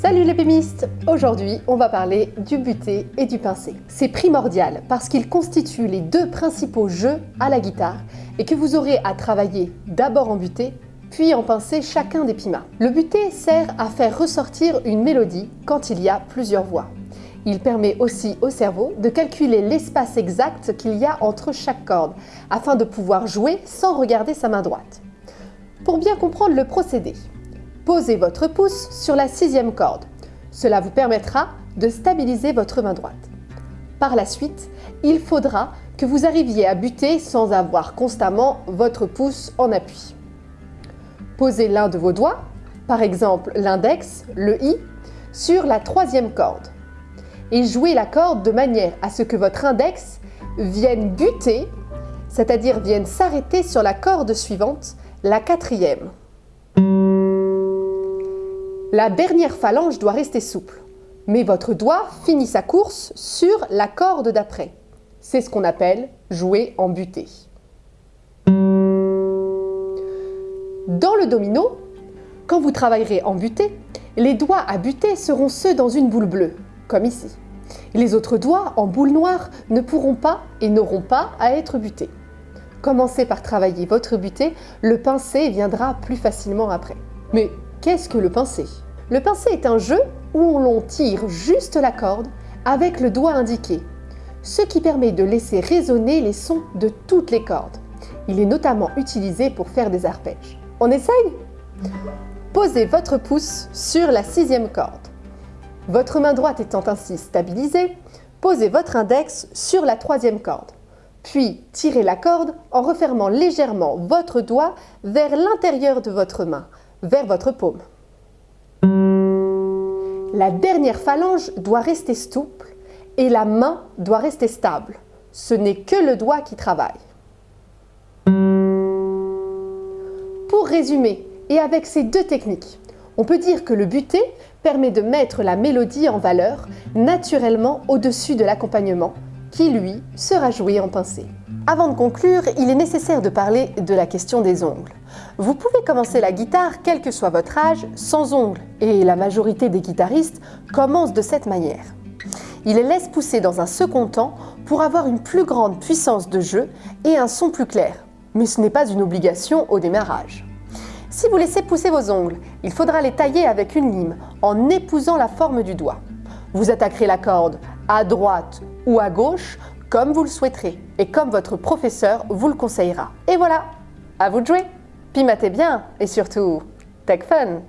Salut les pémistes Aujourd'hui, on va parler du buté et du pincé. C'est primordial parce qu'ils constituent les deux principaux jeux à la guitare et que vous aurez à travailler d'abord en buté puis en pincé chacun des pimas. Le buté sert à faire ressortir une mélodie quand il y a plusieurs voix. Il permet aussi au cerveau de calculer l'espace exact qu'il y a entre chaque corde afin de pouvoir jouer sans regarder sa main droite. Pour bien comprendre le procédé, Posez votre pouce sur la sixième corde. Cela vous permettra de stabiliser votre main droite. Par la suite, il faudra que vous arriviez à buter sans avoir constamment votre pouce en appui. Posez l'un de vos doigts, par exemple l'index, le i, sur la troisième corde et jouez la corde de manière à ce que votre index vienne buter, c'est-à-dire vienne s'arrêter sur la corde suivante, la quatrième. La dernière phalange doit rester souple, mais votre doigt finit sa course sur la corde d'après. C'est ce qu'on appelle jouer en butée. Dans le domino, quand vous travaillerez en butée, les doigts à buter seront ceux dans une boule bleue, comme ici. Les autres doigts en boule noire ne pourront pas et n'auront pas à être butés. Commencez par travailler votre butée, le pincé viendra plus facilement après. Mais Qu'est-ce que le pincé Le pincé est un jeu où l'on tire juste la corde avec le doigt indiqué, ce qui permet de laisser résonner les sons de toutes les cordes. Il est notamment utilisé pour faire des arpèges. On essaye? Posez votre pouce sur la sixième corde. Votre main droite étant ainsi stabilisée, posez votre index sur la troisième corde. Puis tirez la corde en refermant légèrement votre doigt vers l'intérieur de votre main vers votre paume. La dernière phalange doit rester souple et la main doit rester stable. Ce n'est que le doigt qui travaille. Pour résumer, et avec ces deux techniques, on peut dire que le buté permet de mettre la mélodie en valeur naturellement au-dessus de l'accompagnement, qui lui sera joué en pincé. Avant de conclure, il est nécessaire de parler de la question des ongles. Vous pouvez commencer la guitare, quel que soit votre âge, sans ongles, et la majorité des guitaristes commencent de cette manière. Il les laisse pousser dans un second temps pour avoir une plus grande puissance de jeu et un son plus clair. Mais ce n'est pas une obligation au démarrage. Si vous laissez pousser vos ongles, il faudra les tailler avec une lime en épousant la forme du doigt. Vous attaquerez la corde à droite ou à gauche comme vous le souhaiterez. Et comme votre professeur vous le conseillera. Et voilà, à vous de jouer. Pimatez bien et surtout, tech fun